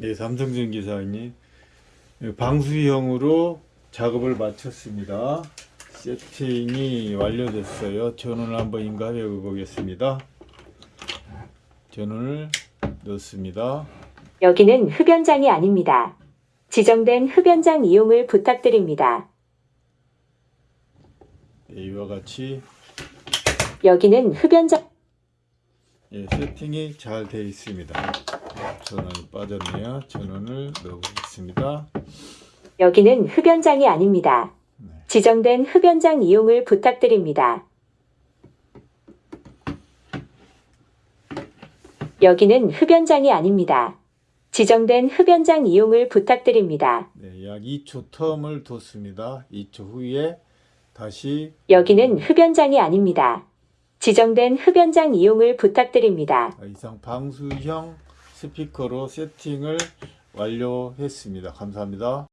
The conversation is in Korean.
네, 삼성전기 사장님. 방수형으로 작업을 마쳤습니다. 세팅이 완료됐어요. 전원을 한번 인가해 보겠습니다. 전원을 넣습니다. 여기는 흡연장이 아닙니다. 지정된 흡연장 이용을 부탁드립니다. 네, 이와 같이 여기는 흡연장 예, 세팅이 잘 되어 있습니다. 전원이 빠졌네요. 전원을 넣어보겠습니다. 여기는 흡연장이 아닙니다. 지정된 흡연장 이용을 부탁드립니다. 여기는 흡연장이 아닙니다. 지정된 흡연장 이용을 부탁드립니다. 네, 약 2초 텀을 뒀습니다. 2초 후에 다시 여기는 흡연장이 아닙니다. 지정된 흡연장 이용을 부탁드립니다. 이상 방수형 스피커로 세팅을 완료했습니다. 감사합니다.